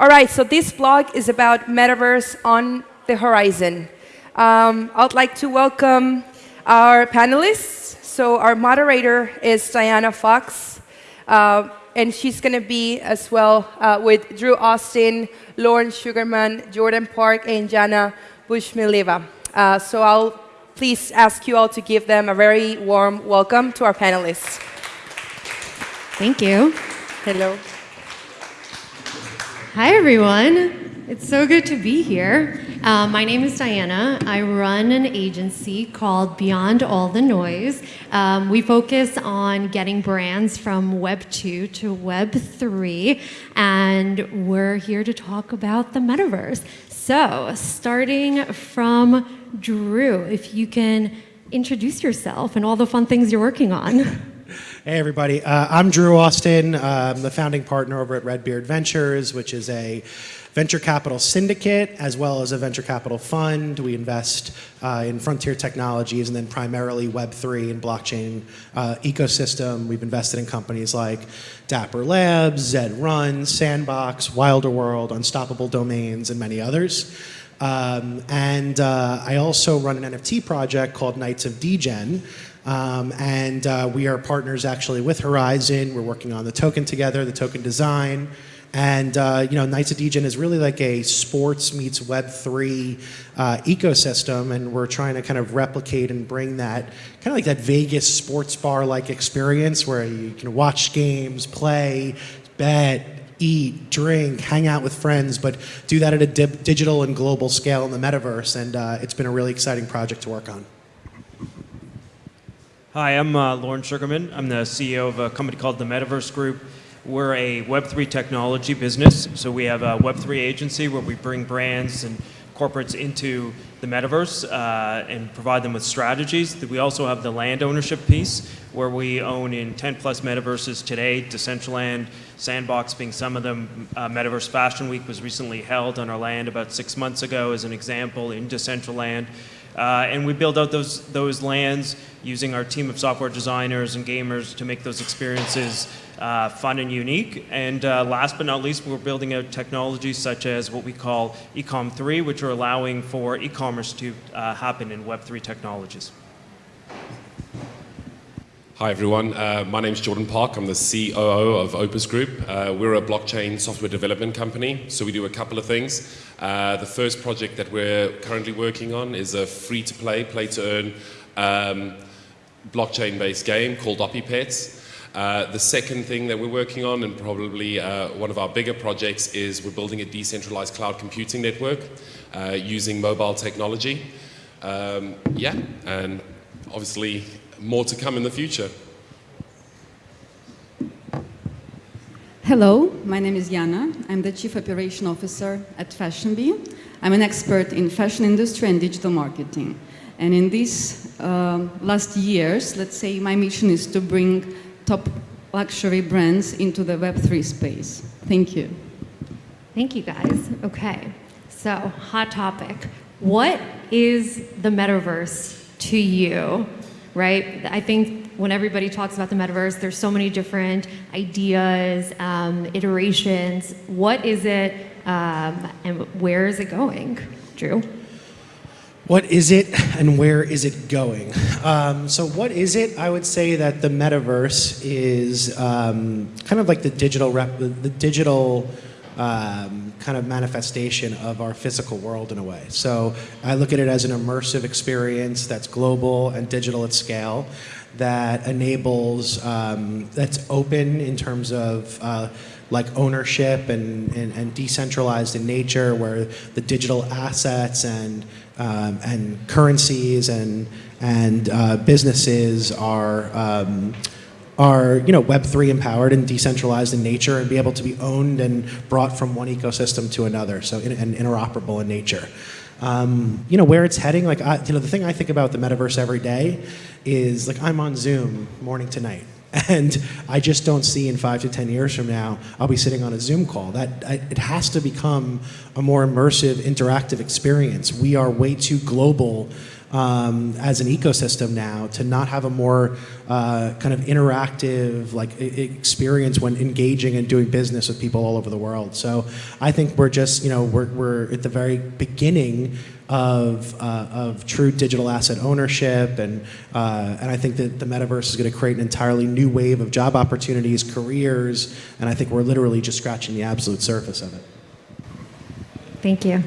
All right, so this blog is about metaverse on the horizon. Um, I'd like to welcome our panelists. So our moderator is Diana Fox, uh, and she's going to be as well uh, with Drew Austin, Lauren Sugarman, Jordan Park, and Jana Bushmileva. Uh, so I'll please ask you all to give them a very warm welcome to our panelists. Thank you. Hello. Hi, everyone. It's so good to be here. Uh, my name is Diana. I run an agency called Beyond All the Noise. Um, we focus on getting brands from Web 2 to Web 3, and we're here to talk about the metaverse. So, starting from Drew, if you can introduce yourself and all the fun things you're working on. Hey everybody, uh, I'm Drew Austin. I'm the founding partner over at Redbeard Ventures, which is a venture capital syndicate as well as a venture capital fund. We invest uh, in frontier technologies and then primarily Web3 and blockchain uh, ecosystem. We've invested in companies like Dapper Labs, Zed Run, Sandbox, Wilder World, Unstoppable Domains, and many others. Um, and uh, I also run an NFT project called Knights of Degen, um, and uh, we are partners actually with Horizon. We're working on the token together, the token design. And uh, you know, Knights of Degen is really like a sports meets Web3 uh, ecosystem, and we're trying to kind of replicate and bring that kind of like that Vegas sports bar-like experience where you can watch games, play, bet, eat, drink, hang out with friends, but do that at a digital and global scale in the metaverse. And uh, it's been a really exciting project to work on. Hi, I'm uh, Lauren Sugarman. I'm the CEO of a company called the Metaverse Group. We're a Web3 technology business, so we have a Web3 agency where we bring brands and corporates into the metaverse uh, and provide them with strategies. We also have the land ownership piece where we own in 10 plus metaverses today, Decentraland, Sandbox being some of them. Uh, Metaverse Fashion Week was recently held on our land about six months ago as an example in Decentraland. Uh, and we build out those, those lands using our team of software designers and gamers to make those experiences uh, fun and unique. And uh, last but not least, we're building out technologies such as what we call Ecom 3, which are allowing for e-commerce to uh, happen in Web3 technologies. Hi everyone, uh, my name is Jordan Park. I'm the COO of Opus Group. Uh, we're a blockchain software development company, so we do a couple of things. Uh, the first project that we're currently working on is a free-to-play, play-to-earn um, blockchain-based game called OppyPets. Uh, the second thing that we're working on, and probably uh, one of our bigger projects, is we're building a decentralized cloud computing network uh, using mobile technology. Um, yeah, and obviously more to come in the future. Hello, my name is Jana. I'm the Chief Operation Officer at FashionBee. I'm an expert in fashion industry and digital marketing. And in these uh, last years, let's say my mission is to bring top luxury brands into the Web3 space. Thank you. Thank you, guys. Okay, so hot topic. What is the metaverse to you? Right? I think when everybody talks about the metaverse, there's so many different ideas, um, iterations. What is it um, and where is it going? Drew? What is it and where is it going? Um, so what is it? I would say that the metaverse is um, kind of like the digital rep, the digital um, kind of manifestation of our physical world in a way. So I look at it as an immersive experience that's global and digital at scale that enables, um, that's open in terms of uh, like ownership and, and, and, decentralized in nature where the digital assets and, um, and currencies and, and uh, businesses are um, are you know Web3 empowered and decentralized in nature and be able to be owned and brought from one ecosystem to another, so in, and interoperable in nature. Um, you know where it's heading. Like I, you know, the thing I think about the metaverse every day is like I'm on Zoom morning to night, and I just don't see in five to ten years from now I'll be sitting on a Zoom call. That I, it has to become a more immersive, interactive experience. We are way too global um, as an ecosystem now to not have a more uh, kind of interactive like experience when engaging and doing business with people all over the world. So I think we're just you know we're, we're at the very beginning of, uh, of true digital asset ownership and uh, and I think that the metaverse is going to create an entirely new wave of job opportunities, careers, and I think we're literally just scratching the absolute surface of it. Thank you.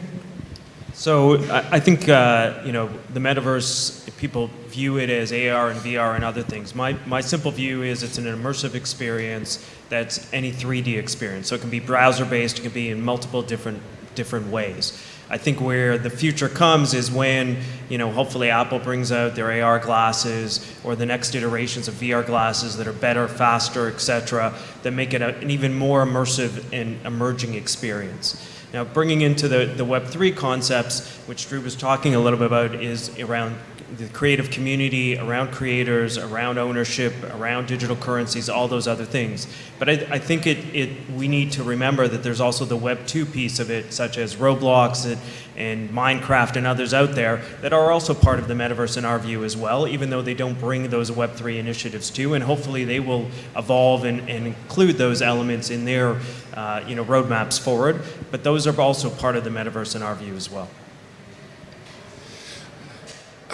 So I, I think uh, you know the metaverse. People view it as AR and VR and other things. My my simple view is it's an immersive experience that's any 3D experience. So it can be browser based. It can be in multiple different different ways. I think where the future comes is when you know hopefully Apple brings out their AR glasses or the next iterations of VR glasses that are better, faster, etc. That make it an even more immersive and emerging experience. Now, bringing into the, the Web3 concepts, which Drew was talking a little bit about, is around the creative community, around creators, around ownership, around digital currencies, all those other things. But I, I think it, it, we need to remember that there's also the Web 2 piece of it, such as Roblox and, and Minecraft and others out there that are also part of the metaverse in our view as well, even though they don't bring those Web 3 initiatives to. And hopefully they will evolve and, and include those elements in their uh, you know, roadmaps forward. But those are also part of the metaverse in our view as well.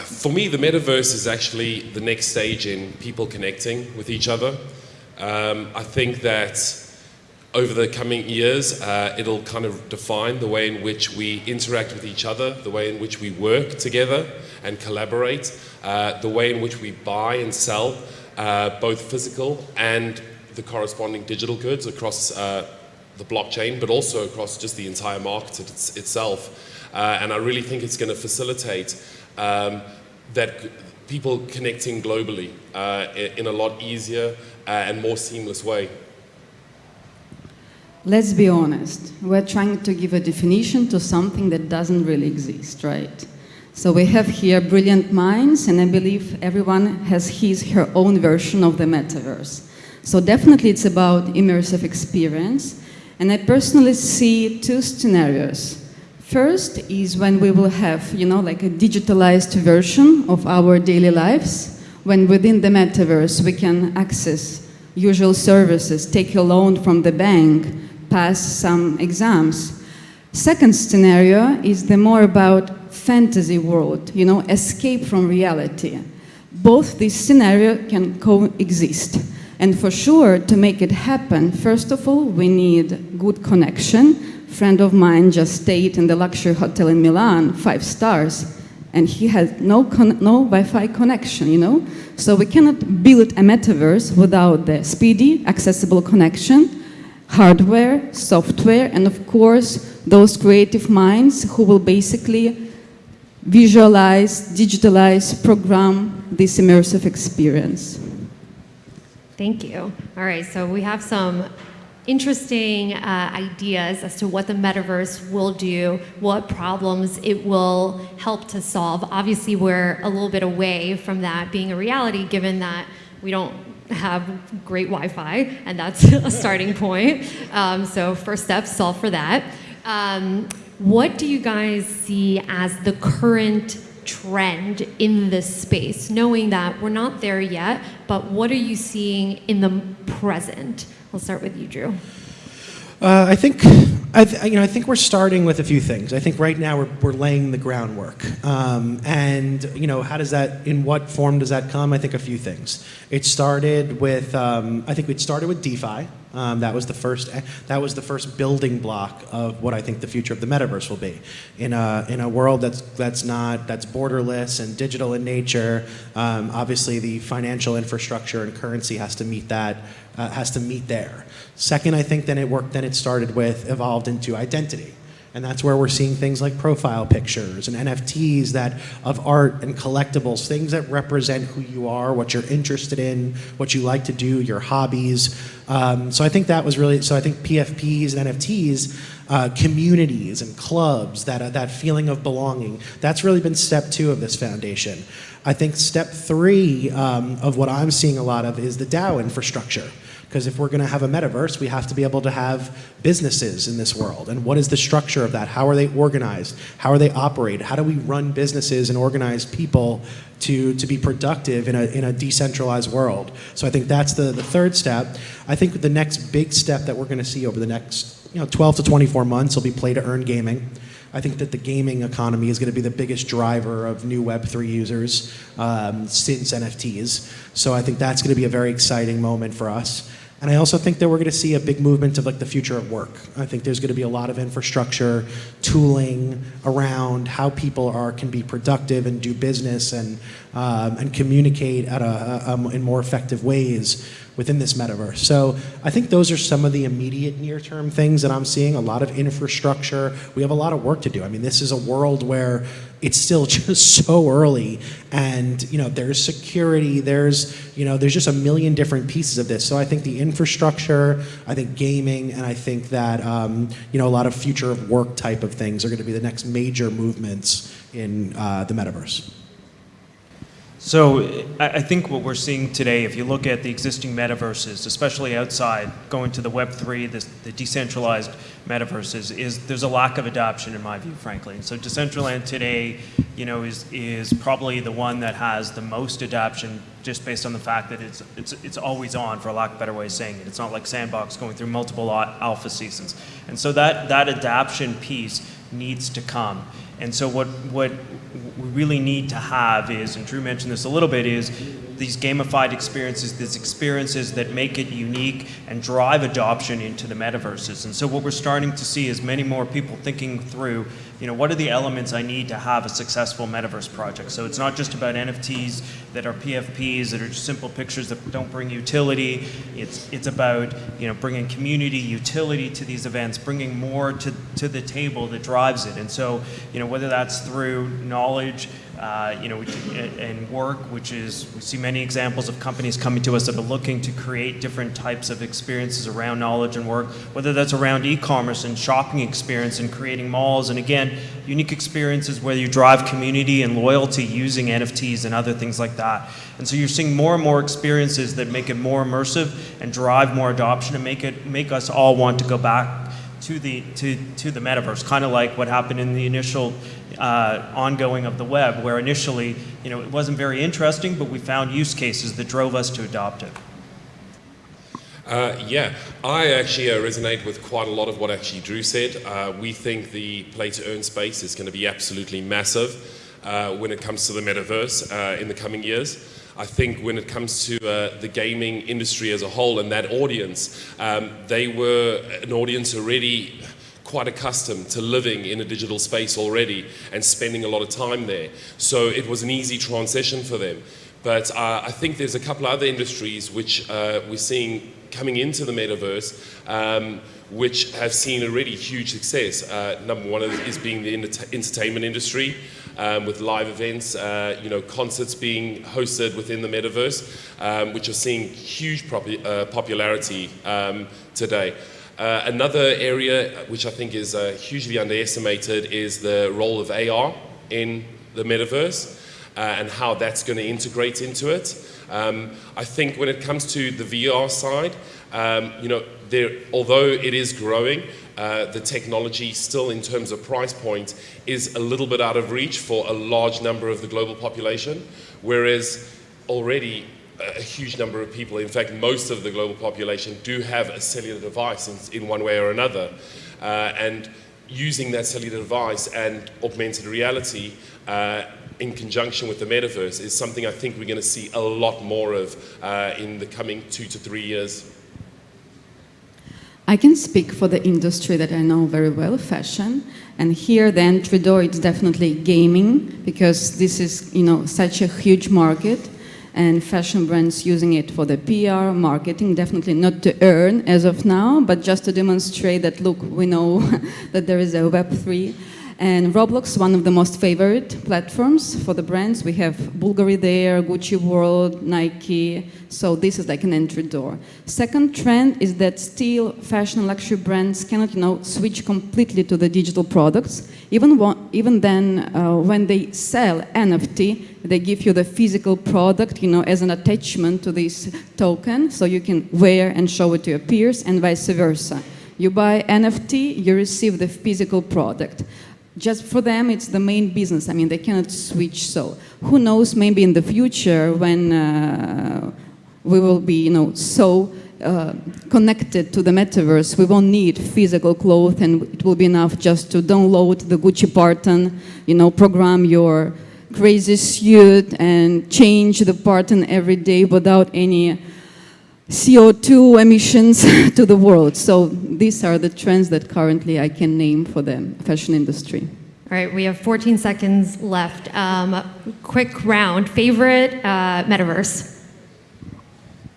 For me, the metaverse is actually the next stage in people connecting with each other. Um, I think that over the coming years, uh, it'll kind of define the way in which we interact with each other, the way in which we work together and collaborate, uh, the way in which we buy and sell uh, both physical and the corresponding digital goods across uh, the blockchain, but also across just the entire market it's, itself. Uh, and I really think it's going to facilitate um, that people connecting globally uh, in a lot easier uh, and more seamless way. Let's be honest, we're trying to give a definition to something that doesn't really exist, right? So we have here brilliant minds, and I believe everyone has his, her own version of the metaverse. So definitely it's about immersive experience, and I personally see two scenarios. First is when we will have, you know, like a digitalized version of our daily lives, when within the metaverse we can access usual services, take a loan from the bank, pass some exams. Second scenario is the more about fantasy world, you know, escape from reality. Both these scenarios can coexist. And for sure, to make it happen, first of all, we need good connection. Friend of mine just stayed in the luxury hotel in Milan, five stars, and he had no, no Wi-Fi connection, you know? So we cannot build a metaverse without the speedy, accessible connection, hardware, software, and of course, those creative minds who will basically visualize, digitalize, program this immersive experience. Thank you. All right, so we have some interesting uh, ideas as to what the metaverse will do, what problems it will help to solve. Obviously, we're a little bit away from that being a reality, given that we don't have great Wi-Fi, and that's a starting point. Um, so first step, solve for that. Um, what do you guys see as the current trend in this space, knowing that we're not there yet, but what are you seeing in the present? I'll start with you, Drew. Uh, I think, I you know, I think we're starting with a few things. I think right now we're, we're laying the groundwork, um, and you know, how does that, in what form does that come? I think a few things. It started with, um, I think it started with DeFi. Um, that was the first. That was the first building block of what I think the future of the metaverse will be. In a in a world that's that's not that's borderless and digital in nature. Um, obviously, the financial infrastructure and currency has to meet that. Uh, has to meet there. Second, I think then it worked. Then it started with evolved into identity. And that's where we're seeing things like profile pictures and NFTs that of art and collectibles, things that represent who you are, what you're interested in, what you like to do, your hobbies. Um, so I think that was really so. I think PFPs and NFTs, uh, communities and clubs, that uh, that feeling of belonging. That's really been step two of this foundation. I think step three um, of what I'm seeing a lot of is the DAO infrastructure. Because if we're going to have a metaverse, we have to be able to have businesses in this world. And what is the structure of that? How are they organized? How are they operate? How do we run businesses and organize people to, to be productive in a, in a decentralized world? So I think that's the, the third step. I think the next big step that we're going to see over the next you know, 12 to 24 months will be play to earn gaming. I think that the gaming economy is going to be the biggest driver of new Web3 users um, since NFTs. So I think that's going to be a very exciting moment for us. And I also think that we're going to see a big movement of like the future of work. I think there's going to be a lot of infrastructure, tooling around how people are can be productive and do business and um, and communicate at a, a, a, in more effective ways within this metaverse. So I think those are some of the immediate near-term things that I'm seeing. A lot of infrastructure. We have a lot of work to do. I mean, this is a world where it's still just so early and you know there's security there's you know there's just a million different pieces of this so i think the infrastructure i think gaming and i think that um, you know a lot of future of work type of things are going to be the next major movements in uh, the metaverse so I think what we're seeing today, if you look at the existing metaverses, especially outside, going to the Web3, the, the decentralized metaverses, is there's a lack of adoption in my view, frankly. And so Decentraland today, you know, is is probably the one that has the most adoption, just based on the fact that it's it's it's always on, for a lack of a better way of saying it. It's not like Sandbox going through multiple alpha seasons, and so that that adoption piece needs to come. And so what, what we really need to have is, and Drew mentioned this a little bit, is these gamified experiences, these experiences that make it unique and drive adoption into the metaverses. And so what we're starting to see is many more people thinking through, you know, what are the elements I need to have a successful metaverse project? So it's not just about NFTs that are PFPs, that are just simple pictures that don't bring utility. It's, it's about, you know, bringing community utility to these events, bringing more to, to the table that drives it. And so, you know, whether that's through knowledge, uh, you know, and work, which is, we see many examples of companies coming to us that are looking to create different types of experiences around knowledge and work, whether that's around e-commerce and shopping experience and creating malls, and again, unique experiences where you drive community and loyalty using NFTs and other things like that. And so you're seeing more and more experiences that make it more immersive and drive more adoption and make it make us all want to go back to the, to, to the metaverse, kind of like what happened in the initial uh, ongoing of the web, where initially, you know, it wasn't very interesting, but we found use cases that drove us to adopt it. Uh, yeah, I actually uh, resonate with quite a lot of what actually Drew said. Uh, we think the play to earn space is going to be absolutely massive uh, when it comes to the metaverse uh, in the coming years. I think when it comes to uh, the gaming industry as a whole and that audience, um, they were an audience already quite accustomed to living in a digital space already and spending a lot of time there. So it was an easy transition for them. But uh, I think there's a couple other industries which uh, we're seeing coming into the metaverse um, which have seen already huge success. Uh, number one is being the entertainment industry um, with live events, uh, you know, concerts being hosted within the metaverse, um, which are seeing huge uh, popularity um, today. Uh, another area which I think is uh, hugely underestimated is the role of AR in the metaverse uh, and how that's going to integrate into it. Um, I think when it comes to the VR side, um, you know, there, although it is growing, uh, the technology still in terms of price point is a little bit out of reach for a large number of the global population, whereas already a huge number of people, in fact most of the global population, do have a cellular device in, in one way or another. Uh, and using that cellular device and augmented reality uh, in conjunction with the metaverse is something I think we're going to see a lot more of uh, in the coming two to three years. I can speak for the industry that I know very well, fashion. And here then Trudeau it's definitely gaming because this is, you know, such a huge market and fashion brands using it for the PR, marketing, definitely not to earn as of now, but just to demonstrate that, look, we know that there is a Web3. And Roblox, one of the most favorite platforms for the brands. We have Bulgari there, Gucci World, Nike. So this is like an entry door. Second trend is that still fashion luxury brands cannot, you know, switch completely to the digital products. Even, even then, uh, when they sell NFT, they give you the physical product, you know, as an attachment to this token, so you can wear and show it to your peers, and vice versa. You buy NFT, you receive the physical product. Just for them, it's the main business. I mean, they cannot switch. So, who knows? Maybe in the future, when uh, we will be, you know, so uh, connected to the metaverse, we won't need physical clothes, and it will be enough just to download the Gucci pattern, you know, program your crazy suit, and change the pattern every day without any CO2 emissions to the world. So these are the trends that currently I can name for the fashion industry. All right, we have 14 seconds left. Um, quick round. Favorite uh, metaverse?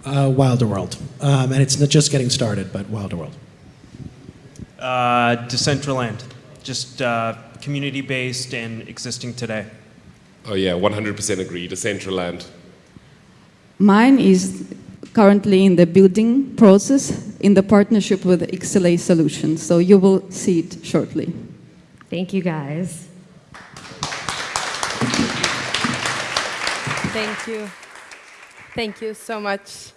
Uh, Wilder World. Um, and it's not just getting started, but Wilder World. Uh, Decentraland, just uh, community-based and existing today. Oh yeah, 100% agree. Decentraland. Mine is currently in the building process in the partnership with XLA Solutions. So you will see it shortly. Thank you, guys. Thank you. Thank you so much.